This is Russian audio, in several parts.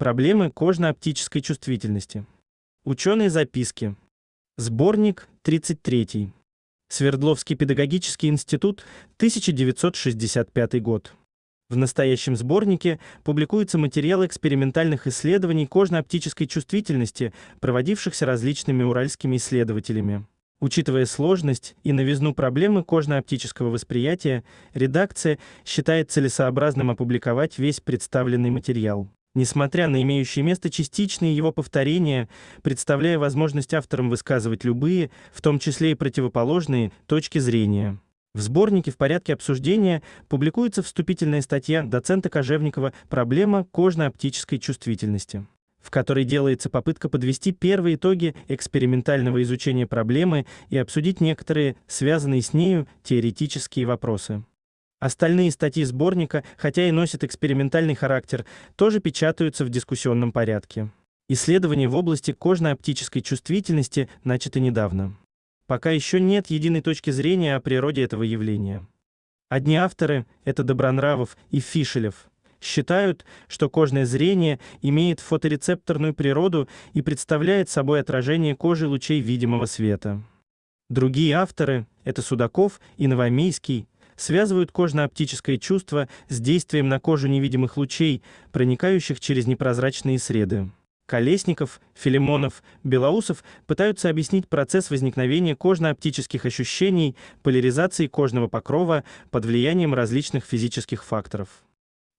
Проблемы кожно-оптической чувствительности. Ученые записки. Сборник 33. Свердловский педагогический институт, 1965 год. В настоящем сборнике публикуются материалы экспериментальных исследований кожно-оптической чувствительности, проводившихся различными уральскими исследователями. Учитывая сложность и новизну проблемы кожно-оптического восприятия, редакция считает целесообразным опубликовать весь представленный материал. Несмотря на имеющие место частичные его повторения, представляя возможность авторам высказывать любые, в том числе и противоположные, точки зрения. В сборнике в порядке обсуждения публикуется вступительная статья доцента Кожевникова «Проблема кожно-оптической чувствительности», в которой делается попытка подвести первые итоги экспериментального изучения проблемы и обсудить некоторые, связанные с нею, теоретические вопросы. Остальные статьи сборника, хотя и носят экспериментальный характер, тоже печатаются в дискуссионном порядке. Исследования в области кожно-оптической чувствительности начаты недавно. Пока еще нет единой точки зрения о природе этого явления. Одни авторы, это Добронравов и Фишелев, считают, что кожное зрение имеет фоторецепторную природу и представляет собой отражение кожи лучей видимого света. Другие авторы, это Судаков и Новомейский, связывают кожно-оптическое чувство с действием на кожу невидимых лучей, проникающих через непрозрачные среды. Колесников, Филимонов, Белоусов пытаются объяснить процесс возникновения кожно-оптических ощущений, поляризации кожного покрова под влиянием различных физических факторов.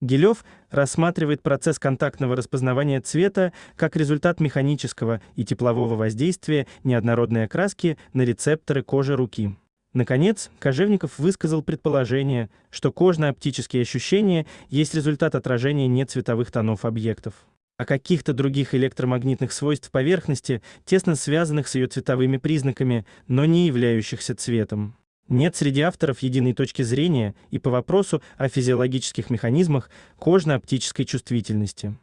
Гилев рассматривает процесс контактного распознавания цвета как результат механического и теплового воздействия неоднородной окраски на рецепторы кожи руки. Наконец, Кожевников высказал предположение, что кожно-оптические ощущения есть результат отражения нецветовых тонов объектов. А каких-то других электромагнитных свойств поверхности, тесно связанных с ее цветовыми признаками, но не являющихся цветом. Нет среди авторов единой точки зрения и по вопросу о физиологических механизмах кожно-оптической чувствительности.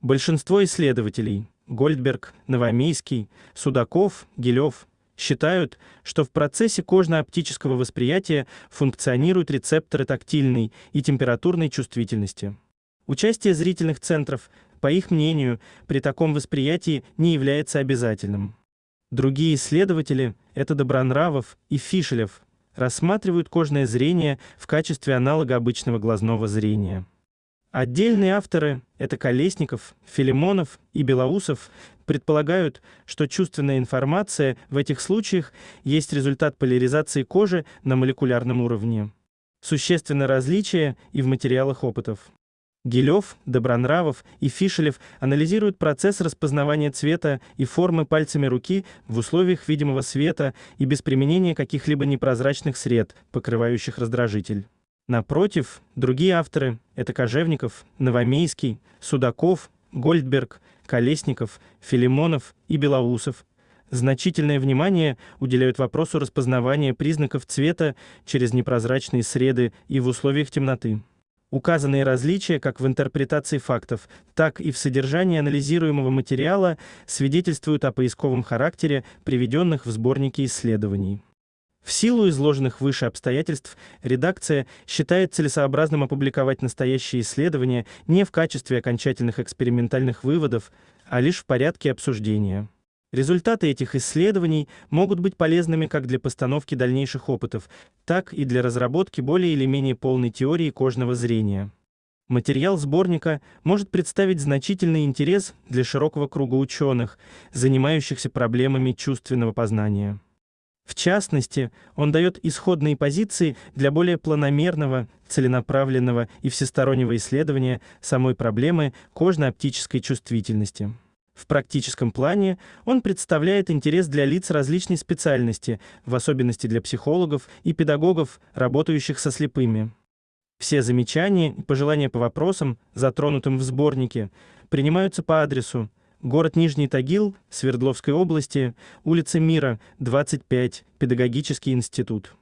Большинство исследователей – Гольдберг, Новомейский, Судаков, Гилев – считают, что в процессе кожно-оптического восприятия функционируют рецепторы тактильной и температурной чувствительности. Участие зрительных центров, по их мнению, при таком восприятии не является обязательным. Другие исследователи, это Добронравов и Фишелев, рассматривают кожное зрение в качестве аналога обычного глазного зрения. Отдельные авторы, это Колесников, Филимонов и Белоусов, предполагают, что чувственная информация в этих случаях есть результат поляризации кожи на молекулярном уровне. Существенное различие и в материалах опытов. Гилев, Добронравов и Фишелев анализируют процесс распознавания цвета и формы пальцами руки в условиях видимого света и без применения каких-либо непрозрачных сред, покрывающих раздражитель. Напротив, другие авторы – это Кожевников, Новомейский, Судаков, Гольдберг, Колесников, Филимонов и Белоусов. Значительное внимание уделяют вопросу распознавания признаков цвета через непрозрачные среды и в условиях темноты. Указанные различия как в интерпретации фактов, так и в содержании анализируемого материала свидетельствуют о поисковом характере приведенных в сборнике исследований. В силу изложенных выше обстоятельств, редакция считает целесообразным опубликовать настоящие исследования не в качестве окончательных экспериментальных выводов, а лишь в порядке обсуждения. Результаты этих исследований могут быть полезными как для постановки дальнейших опытов, так и для разработки более или менее полной теории кожного зрения. Материал сборника может представить значительный интерес для широкого круга ученых, занимающихся проблемами чувственного познания. В частности, он дает исходные позиции для более планомерного, целенаправленного и всестороннего исследования самой проблемы кожно-оптической чувствительности. В практическом плане он представляет интерес для лиц различной специальности, в особенности для психологов и педагогов, работающих со слепыми. Все замечания и пожелания по вопросам, затронутым в сборнике, принимаются по адресу Город Нижний Тагил, Свердловской области, улица Мира, 25, Педагогический институт.